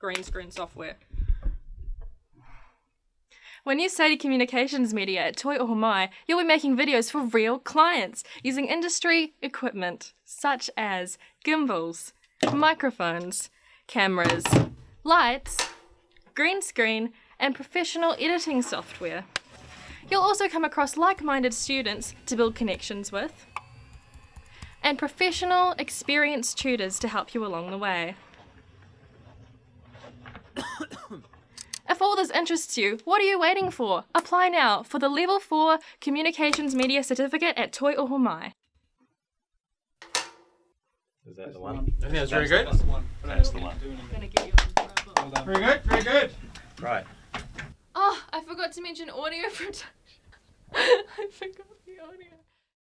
green screen software. When you study communications media at Toi Ohomai, you'll be making videos for real clients using industry equipment such as gimbals, microphones, cameras, lights, green screen, and professional editing software. You'll also come across like minded students to build connections with, and professional, experienced tutors to help you along the way. This interests you, what are you waiting for? Apply now for the Level 4 Communications Media Certificate at Toi Ohomai. Is that the one? I think that's very good. That's the one. Very good, very good. Right. Oh, I forgot to mention audio production. I forgot the audio.